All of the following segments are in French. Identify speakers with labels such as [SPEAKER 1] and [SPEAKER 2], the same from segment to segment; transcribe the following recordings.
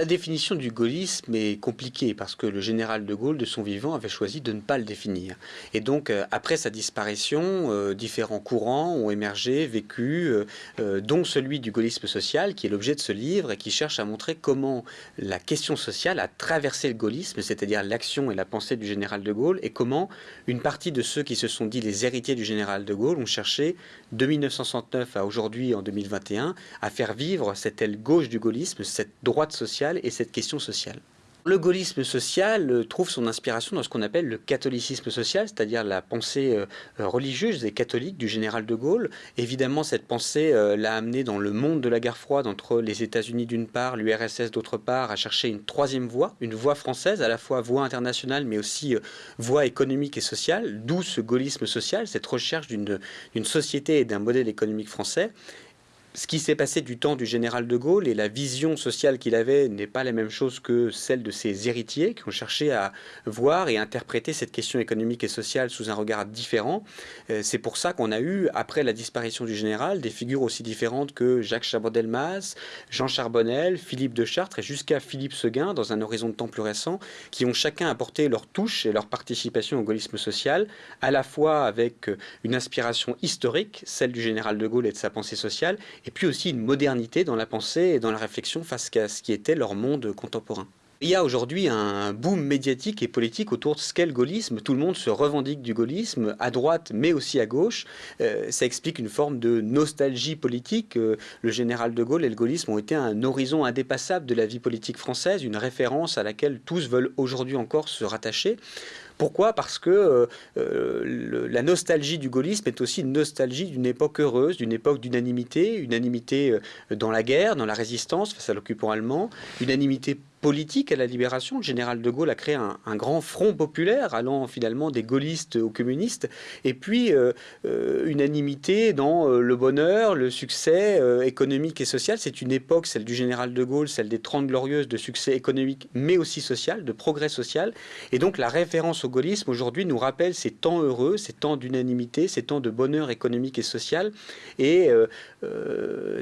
[SPEAKER 1] La définition du gaullisme est compliquée parce que le général de Gaulle, de son vivant, avait choisi de ne pas le définir. Et donc, euh, après sa disparition, euh, différents courants ont émergé, vécu, euh, dont celui du gaullisme social, qui est l'objet de ce livre et qui cherche à montrer comment la question sociale a traversé le gaullisme, c'est-à-dire l'action et la pensée du général de Gaulle, et comment une partie de ceux qui se sont dit les héritiers du général de Gaulle ont cherché, de 1969 à aujourd'hui, en 2021, à faire vivre cette aile gauche du gaullisme, cette droite sociale et cette question sociale. Le gaullisme social euh, trouve son inspiration dans ce qu'on appelle le catholicisme social, c'est-à-dire la pensée euh, religieuse et catholique du général de Gaulle. Évidemment, cette pensée euh, l'a amené dans le monde de la guerre froide entre les États-Unis d'une part, l'URSS d'autre part, à chercher une troisième voie, une voie française, à la fois voie internationale mais aussi voie économique et sociale, d'où ce gaullisme social, cette recherche d'une société et d'un modèle économique français ce qui s'est passé du temps du général de Gaulle et la vision sociale qu'il avait n'est pas la même chose que celle de ses héritiers qui ont cherché à voir et interpréter cette question économique et sociale sous un regard différent. Euh, c'est pour ça qu'on a eu, après la disparition du général, des figures aussi différentes que Jacques Chaban-Delmas, Jean Charbonnel, Philippe de Chartres et jusqu'à Philippe Seguin, dans un horizon de temps plus récent, qui ont chacun apporté leur touche et leur participation au gaullisme social, à la fois avec une inspiration historique, celle du général de Gaulle et de sa pensée sociale, et puis aussi une modernité dans la pensée et dans la réflexion face à ce qui était leur monde contemporain. Il y a aujourd'hui un boom médiatique et politique autour de ce qu'est le gaullisme. Tout le monde se revendique du gaullisme, à droite mais aussi à gauche. Euh, ça explique une forme de nostalgie politique. Euh, le général de Gaulle et le gaullisme ont été un horizon indépassable de la vie politique française, une référence à laquelle tous veulent aujourd'hui encore se rattacher. Pourquoi? Parce que euh, la nostalgie du gaullisme est aussi une nostalgie d'une époque heureuse, d'une époque d'unanimité, unanimité dans la guerre, dans la résistance face à l'occupant allemand, unanimité politique à la libération. Le général de Gaulle a créé un, grand front populaire allant finalement des gaullistes aux communistes et puis euh, euh, unanimité dans euh, le bonheur, le succès économique et social. C'est une époque, celle du général de Gaulle, celle des Trente Glorieuses, de succès économique mais aussi social, de progrès social. Et donc la référence au gaullisme aujourd'hui nous rappelle ces temps heureux, ces temps d'unanimité, ces temps de bonheur économique et social et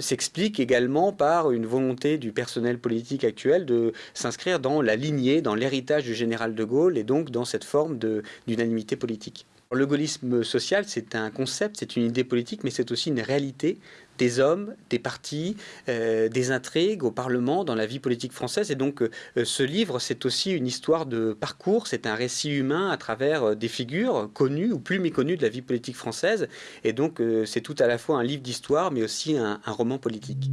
[SPEAKER 1] s'explique également par une volonté du personnel politique actuel de s'inscrire dans la lignée, dans l'héritage du général de Gaulle et donc dans cette forme d'unanimité politique. Le gaullisme social, c'est un concept, c'est une idée politique, mais c'est aussi une réalité des hommes, des partis, euh, des intrigues au Parlement, dans la vie politique française. Et donc, euh, ce livre, c'est aussi une histoire de parcours, c'est un récit humain à travers euh, des figures connues ou plus méconnues de la vie politique française. Et donc, c'est tout à la fois un livre d'histoire, mais aussi un roman politique.